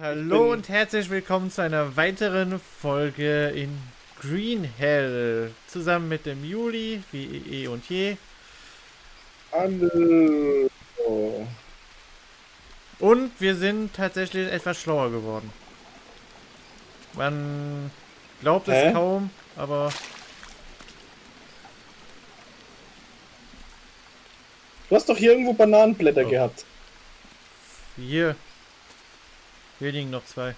Hallo und herzlich willkommen zu einer weiteren Folge in Green Hell. Zusammen mit dem Juli, wie eh und je. Hallo. Und wir sind tatsächlich etwas schlauer geworden. Man glaubt es Hä? kaum, aber Du hast doch hier irgendwo Bananenblätter Oh. gehabt. hier. Hier liegen noch zwei.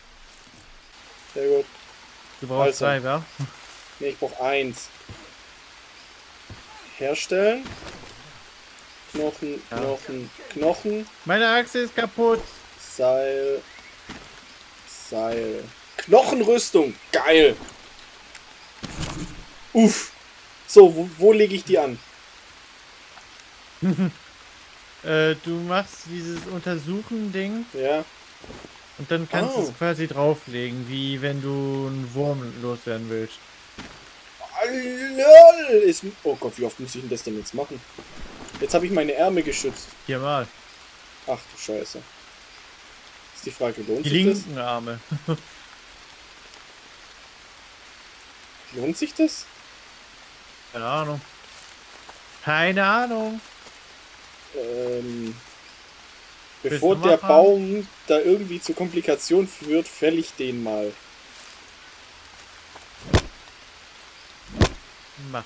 Sehr gut. Du brauchst Also. zwei, ja? Ne, ich brauche eins. Herstellen. Knochen, Ja. Knochen, Knochen. Meine Achse ist kaputt. Seil. Seil. Knochenrüstung. Geil. Uff. So, wo, wo lege ich die an? Äh, du machst dieses Untersuchen-Ding Ja. Und dann kannst du Oh. es quasi drauflegen, wie wenn du einen Wurm loswerden willst. Ist, oh Gott, wie oft muss ich denn das denn jetzt machen? Jetzt habe ich meine Ärmel geschützt. Viermal. Ach du Scheiße. Ist die Frage, lohnt Die sich das? linken Arme. Lohnt sich das? Keine Ahnung. Keine Ahnung. Ähm, bevor der? Baum da irgendwie zu Komplikationen führt, fäll ich den mal. Mach.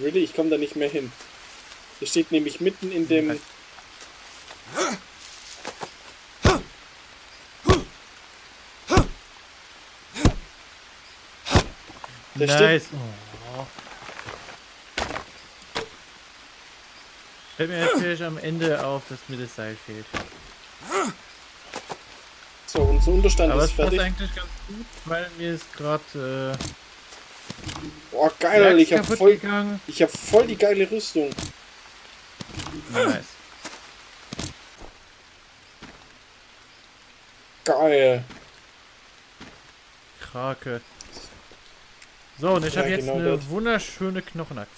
Really? Ich komme da nicht mehr hin. Der steht nämlich mitten in dem... Der nice. Oh. Fällt mir natürlich am Ende auf, dass mir das Seil fehlt. So, unser Unterstand Aber ist es passt fertig. eigentlich ganz gut, weil mir ist gerade äh, Boah, geil, Alter, ich hab voll, gegangen. ich hab voll die geile Rüstung. Nice. Geil. Krake. So, und ich Ja, habe jetzt genau eine das. wunderschöne Knochenaxt.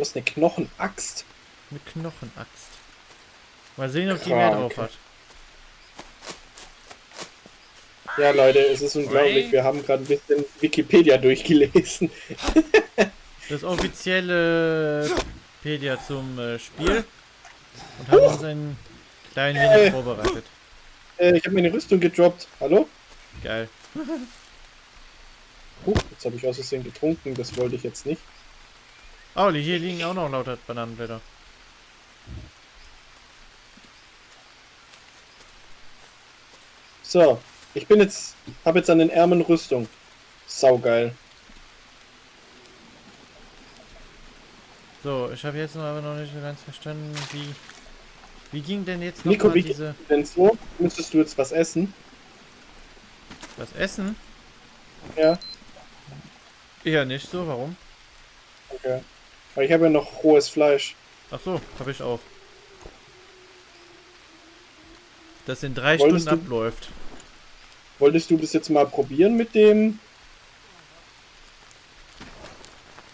Du hast eine Knochenaxt. Eine Knochenaxt. Mal sehen, ob die mehr Krake. drauf hat. Ja, Leute, es ist unglaublich. Wir haben gerade ein bisschen Wikipedia durchgelesen. Das offizielle Pedia zum äh, Spiel. Und haben uns ein klein wenig Äh. vorbereitet. Äh, ich habe meine Rüstung gedroppt. Hallo? Geil. Huch, jetzt habe ich aus Versehen getrunken. Das wollte ich jetzt nicht. Oh, hier liegen auch noch lauter Bananenblätter. So, ich bin jetzt, habe jetzt an den Ärmeln Rüstung. Saugeil. So, ich habe jetzt noch aber noch nicht so ganz verstanden, wie. Wie ging denn jetzt noch Nico, wie diese. Denn so, müsstest du jetzt was essen? Das Essen? Ja, Eher nicht so, warum? okay. Aber ich habe ja noch rohes Fleisch. Ach so, habe ich auch. Das in drei Wolltest Stunden du- abläuft. Wolltest du das jetzt mal probieren mit dem...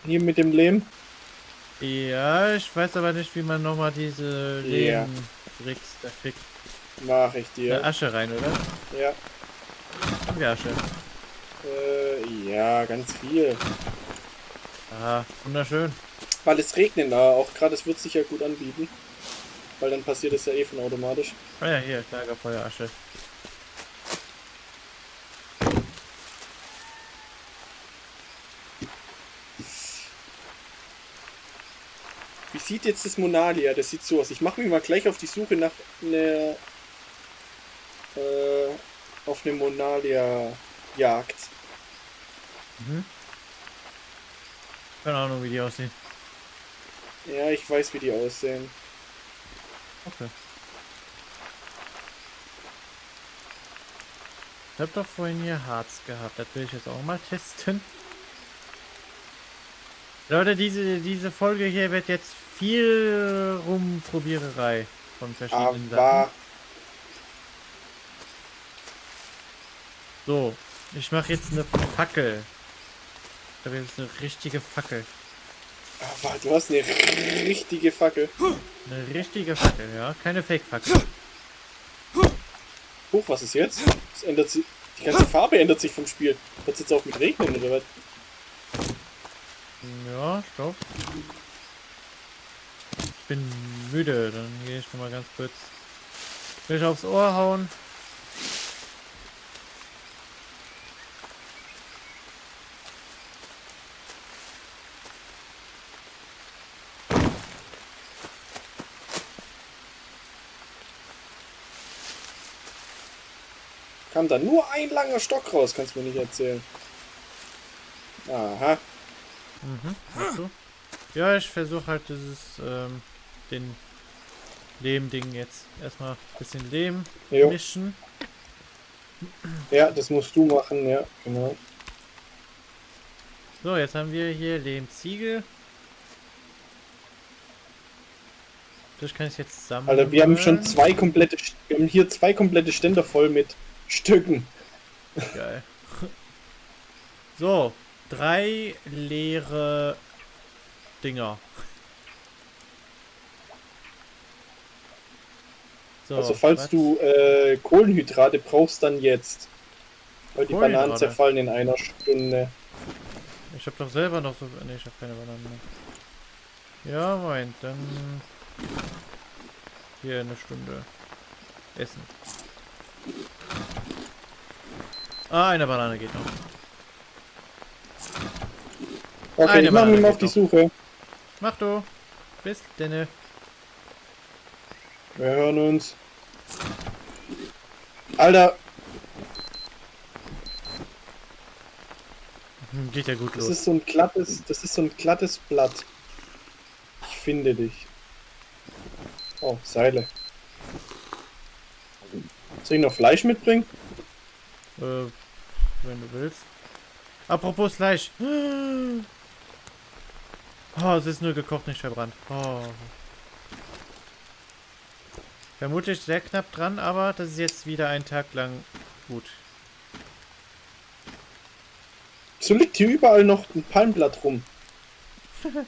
Hier mit dem Lehm? Ja, ich weiß aber nicht, wie man nochmal diese Ja. Leben-Tricks da kriegt. Mach ich Eine dir. Asche rein, oder? Ja. Haben wir Asche. Äh, ja, ganz viel. Ah, wunderschön. Weil es regnet da auch gerade, es wird sich ja gut anbieten. Weil dann passiert es ja eh von automatisch. Ah ja, hier, Lagerfeuerasche. Wie sieht jetzt das Monalia? Das sieht so aus. Ich mache mich mal gleich auf die Suche nach einer äh, auf eine Monalia Jagd. Mhm. Keine Ahnung, wie die aussehen. Ja, ich weiß, wie die aussehen. Okay. Ich hab doch vorhin hier Harz gehabt. Das will ich jetzt auch mal testen. Leute, diese, diese Folge hier wird jetzt viel Rumprobiererei von verschiedenen Sachen. Aber So, ich mache jetzt eine Fackel. Ich habe jetzt eine richtige Fackel. Aber du hast eine richtige Fackel. Eine richtige Fackel, ja. Keine Fake-Fackel. Huch, was ist jetzt? Es ändert sich. Die ganze Farbe ändert sich vom Spiel. Wird jetzt auch mit regnen oder was? Ja, stopp. Ich bin müde, dann gehe ich noch mal ganz kurz. Will ich aufs Ohr hauen. Kam da nur ein langer Stock raus, kannst du mir nicht erzählen. Aha. Mhm, du? Ja, ich versuche halt dieses, ähm, den Lehm-Ding jetzt erstmal ein bisschen Lehm Jo. mischen. Ja, das musst du machen, ja, genau. So, jetzt haben wir hier Lehmziegel. Das kann ich jetzt sammeln. Alter, wir haben schon zwei komplette, wir haben hier zwei komplette Ständer voll mit Stücken. Geil. So, drei leere Dinger. So, also falls was? du äh, Kohlenhydrate brauchst, dann jetzt. Weil die Bananen zerfallen in einer Stunde. Ich hab doch selber noch so. Ne, ich hab keine Bananen mehr. Ja, Moment, dann. Hier eine Stunde. Essen. Ah, eine Banane geht noch. Okay, Eine ich mache mich mal auf die Suche. Mach du. Bis denn. Wir hören uns. Alter, Hm, Geht ja gut das los. ist so ein glattes, das ist so ein glattes Blatt. Ich finde dich. Oh, Seile. Soll ich noch Fleisch mitbringen? Äh, wenn du willst. Apropos Fleisch. Oh, es ist nur gekocht, nicht verbrannt. Oh. Vermutlich sehr knapp dran, aber das ist jetzt wieder ein Tag lang gut. So liegt hier überall noch ein Palmblatt rum.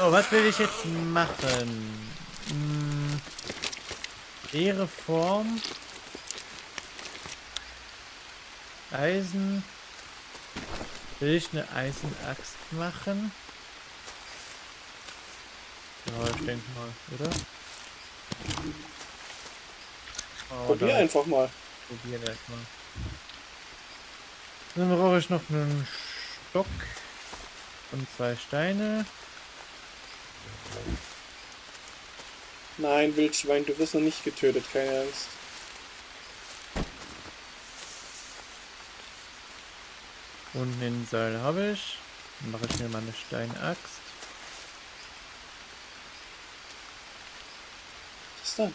Oh, was will ich jetzt machen? Hm, leere Form. Eisen. Will ich eine Eisenaxt machen? Ja, ich denke mal, oder? Oh, Probier einfach mal. probieren erstmal. Dann brauche ich noch einen Stock und zwei Steine. Nein, Wildschwein, du wirst noch nicht getötet, keine Angst. Und den Seil habe ich. Dann mache ich mir mal eine Steinaxt. Was ist da?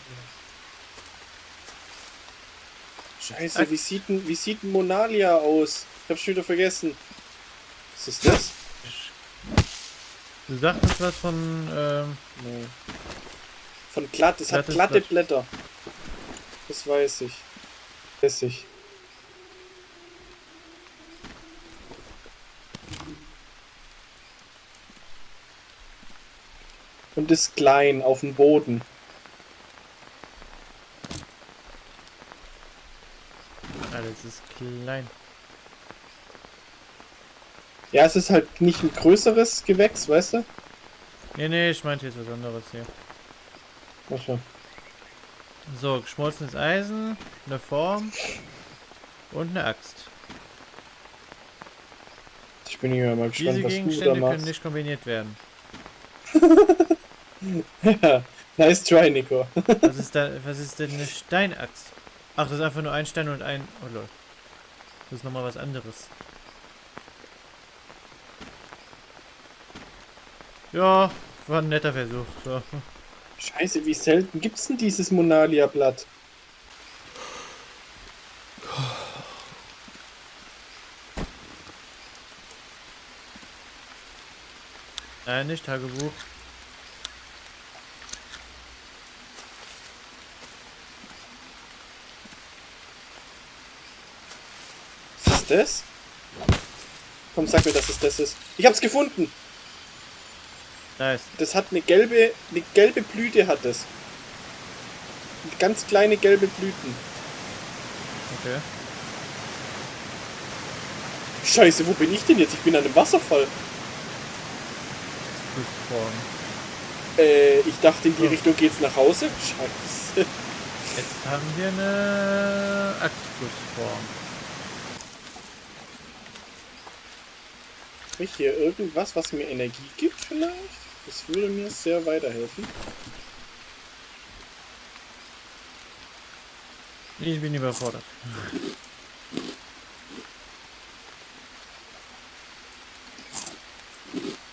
Scheiße, wie sieht denn, wie sieht Monalia aus? Ich hab's schon wieder vergessen. Was ist das? Du sagtest was von, ähm, Nee. Von glatt, es hat glatte Blatt. Blätter. Das weiß ich. Weiß ich. Und ist klein auf dem Boden. alles ist klein. Ja, es ist halt nicht ein größeres Gewächs, weißt du? Nee, nee, ich meinte jetzt was anderes hier. Ach so. So, geschmolzenes Eisen, eine Form und eine Axt. Ich bin hier mal gespannt, Diese was du da Gegenstände können machst. nicht kombiniert werden. ja, nice try, Nico. Was ist da, was ist denn eine Steinaxt? Ach, das ist einfach nur ein Stein und ein, oh lol. Das ist nochmal was anderes. Ja, war ein netter Versuch. So. Scheiße, wie selten gibt's denn dieses Monalia-Blatt? Nein, nicht Tagebuch. Das? Komm, sag mir, dass es das ist. Ich hab's gefunden! Nice. Das hat eine gelbe, eine gelbe Blüte hat das. Ganz kleine gelbe Blüten. Okay. Scheiße, wo bin ich denn jetzt? Ich bin an einem Wasserfall. Äh, ich dachte, in die Ja. Richtung geht's nach Hause. Scheiße. Jetzt haben wir eine Axtflussform. Habe ich hier irgendwas, was mir Energie gibt vielleicht? Das würde mir sehr weiterhelfen. Ich bin überfordert.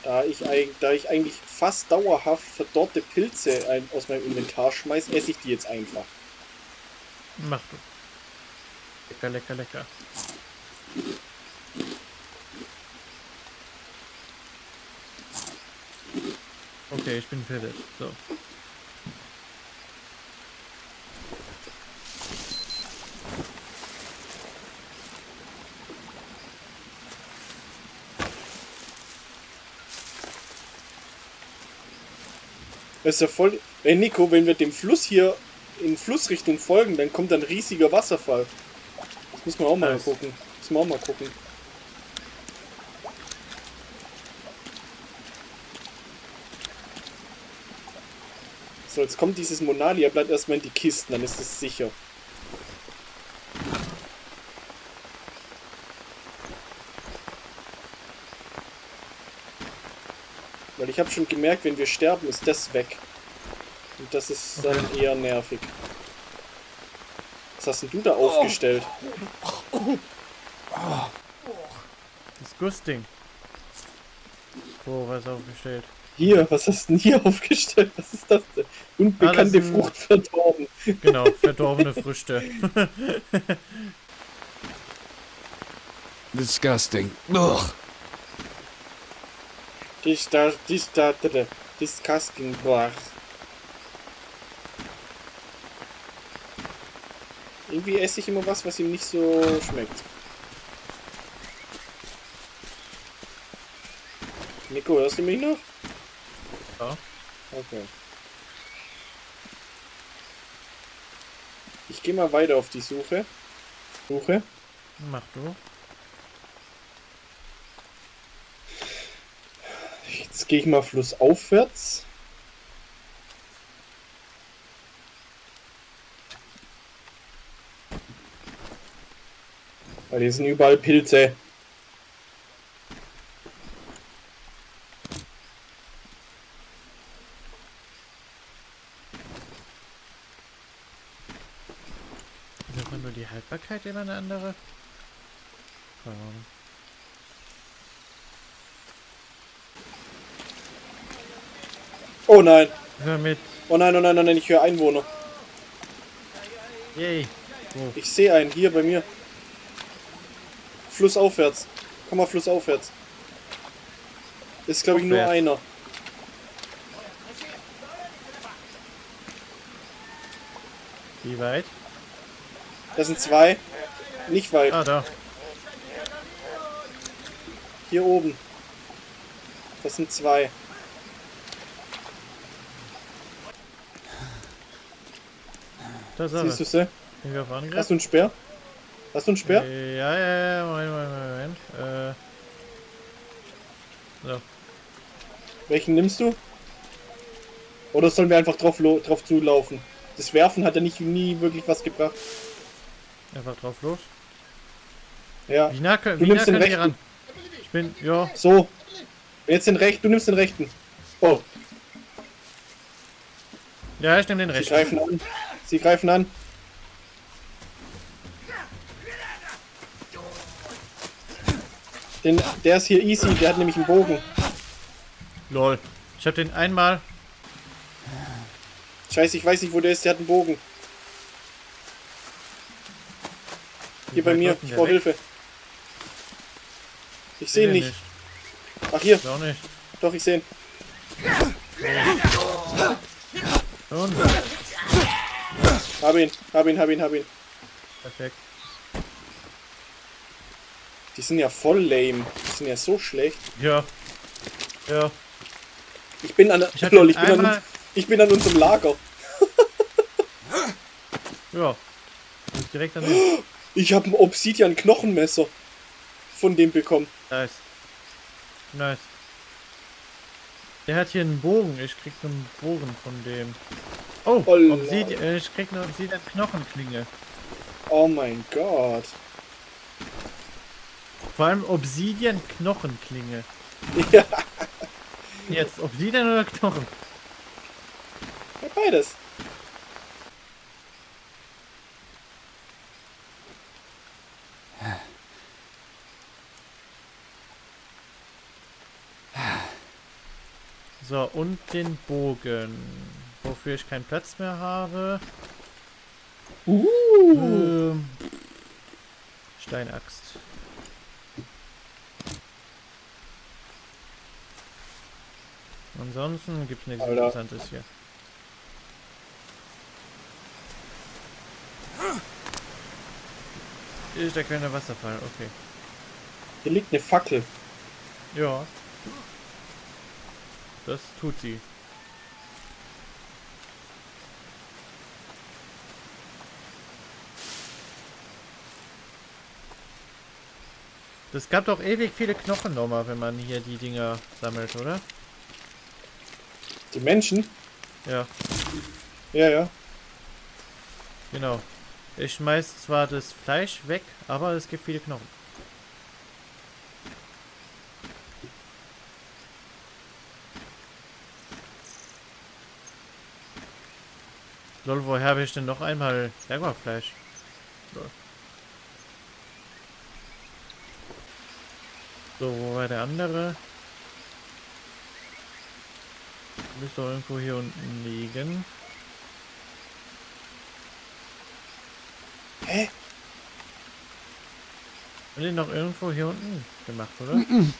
Da ich, da ich eigentlich fast dauerhaft verdorrte Pilze aus meinem Inventar schmeiß, esse ich die jetzt einfach. Mach du. Lecker, lecker, lecker. Okay, ich bin fertig. So. Das ist ja voll. Ey Nico, wenn wir dem Fluss hier in Flussrichtung folgen, dann kommt ein riesiger Wasserfall. Das muss man auch mal Nice. gucken. Muss man auch mal gucken. So, jetzt kommt dieses Monalia, bleibt erstmal in die Kisten, dann ist es sicher. Weil ich habe schon gemerkt, wenn wir sterben, ist das weg. Und das ist dann eher nervig. Was hast denn du da aufgestellt? Disgusting. Wo, was aufgestellt? Hier, was hast du denn hier aufgestellt? Was ist das denn? Unbekannte Ah, das ist ein- Frucht verdorben. Genau, verdorbene Früchte. Disgusting. Ugh. Disgusting, boah. Irgendwie esse ich immer was, was ihm nicht so schmeckt. Nico, hörst du mich noch? Ja. Okay. Ich gehe mal weiter auf die Suche. Suche. Mach du. Jetzt gehe ich mal flussaufwärts. Weil hier sind überall Pilze. Einfach nur die Haltbarkeit immer eine andere? Keine Ahnung. Oh nein. Hör mit. Oh nein, oh nein, oh nein, ich höre Einwohner. Yay. Wo? Ich sehe einen hier bei mir. Flussaufwärts. Komm mal flussaufwärts. Ist glaube ich nur einer. Wie weit? Das sind zwei. Nicht weit. Ah, da. Hier oben. Das sind zwei. Da ist. Siehst du sie? Angriff? Hast du einen Speer? Hast du einen Speer? Ja, ja, ja, Moment, Moment, Moment. Äh. So. Welchen nimmst du? Oder sollen wir einfach drauf, drauf zulaufen? Das Werfen hat ja nicht nie wirklich was gebracht. Einfach drauf los. Ja, Wie nah, können- Du wie nah nimmst den rechten. Ich bin, ja. so. Jetzt den rechten, du nimmst den rechten. Oh, Ja, ich nehme den sie rechten. greifen an. Sie greifen an. Den, der ist hier easy, der hat nämlich einen Bogen. Lol. Ich hab den einmal. Scheiße, ich weiß nicht, wo der ist, der hat einen Bogen. Hier bei mir, ich brauche? Hilfe. Ich sehe ihn den nicht. Ach hier, auch nicht. doch, ich sehe ihn. Und. Hab ihn, hab ihn, hab ihn, hab ihn. Perfekt. Die sind ja voll lame. Die sind ja so schlecht. Ja. Ja. Ich bin an, Ich lol, ich bin an, ich bin an unserem Lager. Ja. Direkt daneben. Ich habe ein Obsidian-Knochenmesser von dem bekommen. Nice. Nice. Der hat hier einen Bogen. Ich krieg einen Bogen von dem. Oh, Holla. Obsidian, äh, ich krieg eine Obsidian Knochenklinge. Oh mein Gott. Vor allem Obsidian Knochenklinge. Ja, Jetzt Obsidian oder Knochen? beides. So, und den Bogen. Wofür ich keinen Platz mehr habe. Uh. Ähm, Steinaxt. Ansonsten gibt es nichts Alter. Interessantes hier. Ist der kleine Wasserfall, okay. Hier liegt eine Fackel. Ja. Das tut sie. Das gab doch ewig viele Knochen nochmal, wenn man hier die Dinger sammelt, oder? Die Menschen? Ja, Ja, ja. genau. Ich schmeiß zwar das Fleisch weg, aber es gibt viele Knochen. Lol, woher habe ich denn noch einmal Jaguarfleisch? Lol. So, wo war der andere? Müsste irgendwo hier unten liegen. Hä? Und den noch irgendwo hier unten gemacht, oder? Die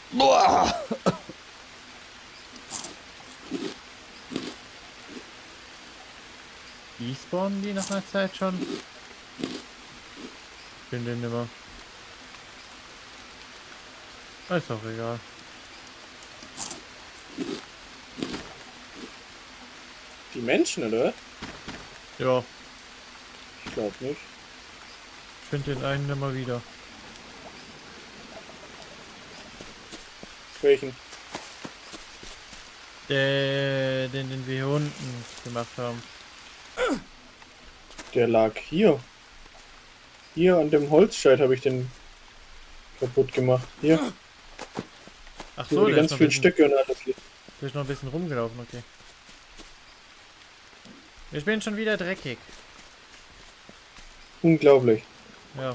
spawnen die nach einer Zeit schon? Bin den nimmer. Ist doch egal. Die Menschen, oder? Ja, Ich glaube nicht. ich finde den einen immer wieder. Welchen? Der, den, den wir hier unten gemacht haben. Der lag hier. Hier an dem Holzscheit habe ich den kaputt gemacht. Hier, Ach so, die ganz vielen bisschen, Stücke und alles. liegt. der ist noch ein bisschen rumgelaufen, okay. Ich bin schon wieder dreckig. Unglaublich. Ja.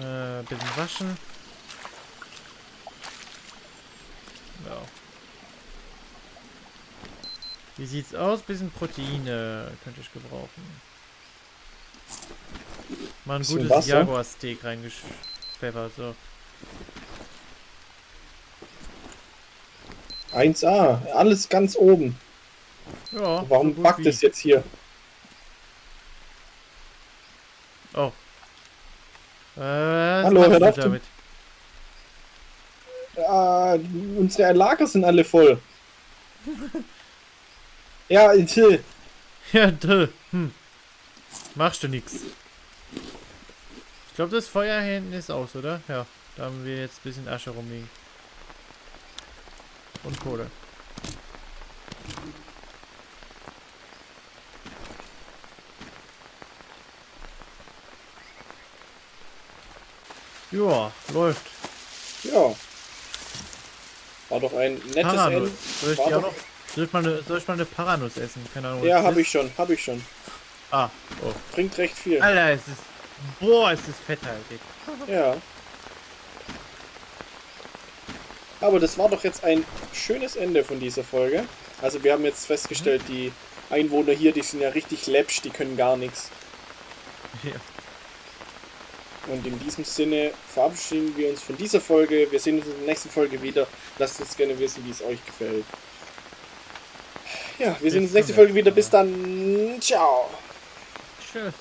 Äh, bisschen waschen. Ja. Wie sieht's aus? Bisschen Proteine könnte ich gebrauchen. Mal ein Bisschen gutes? Jaguar-Steak reingepfeffert, so. 1A, alles ganz oben. Ja, Warum so backt es jetzt hier? Oh. Äh, was Hallo, hör du auf, du- damit? Ah, unsere Lager sind alle voll. ja, Till. Ja, duh. Hm. Machst du nix. Ich glaube, das Feuer hier hinten ist aus, oder? Ja, da haben wir jetzt ein bisschen Asche rumliegen. Und Kohle. Ja, läuft. Ja. War doch ein nettes Paranuss. Ende. Soll ich, die auch noch, soll, ich mal eine, soll ich mal eine Paranuss essen? Keine Ahnung. Ja, habe ich schon, habe ich schon. Ah, oh. Bringt recht viel. Alter, es ist. Boah, es ist fetthaltig. Ja. Aber das war doch jetzt ein schönes Ende von dieser Folge. Also wir haben jetzt festgestellt, die Einwohner hier, die sind ja richtig läppsch, die können gar nichts. Ja. Und in diesem Sinne verabschieden wir uns von dieser Folge. Wir sehen uns in der nächsten Folge wieder. Lasst uns gerne wissen, wie es euch gefällt. Ja, wir sehen uns in der nächsten Folge wieder. Bis dann. Ciao. Tschüss.